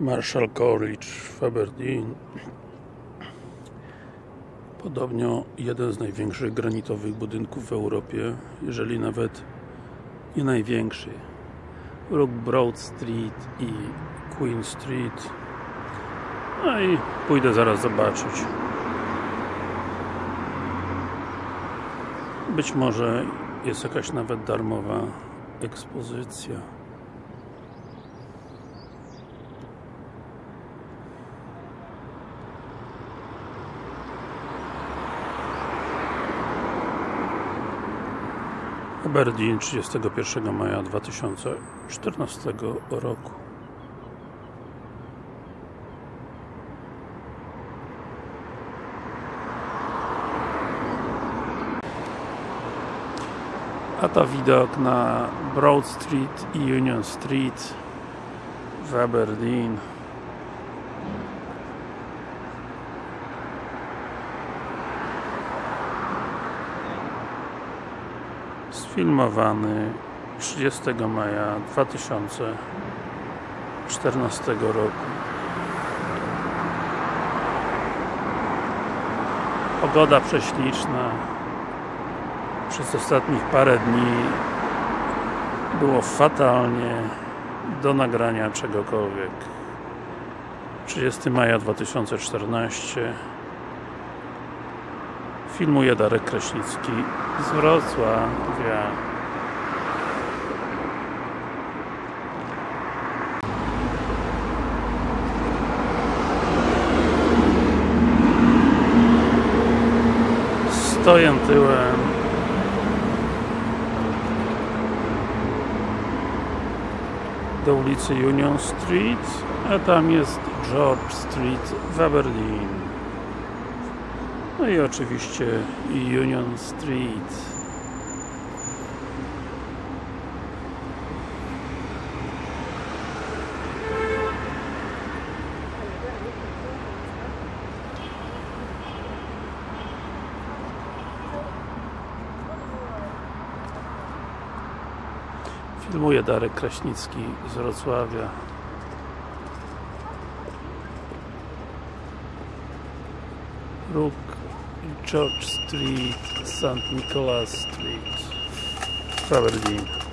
Marshall College w Aberdeen. Podobno jeden z największych granitowych budynków w Europie jeżeli nawet nie największy. Rook Broad Street i Queen Street. No i pójdę zaraz zobaczyć. Być może jest jakaś nawet darmowa ekspozycja Aberdeen 31 maja 2014 roku. A to widok na Broad Street i Union Street w Aberdeen sfilmowany 30 maja 2014 roku. Pogoda prześliczna. Przez ostatnich parę dni było fatalnie do nagrania czegokolwiek. 30 maja 2014 filmuje Darek Kraśnicki z Wrocławia. Stoję tyłem. Do ulicy Union Street a tam jest George Street w Aberdeen no i oczywiście Union Street. Filmuje Darek Kraśnicki z Wrocławia. Rook George Street, St. Nicholas Street Aberdeen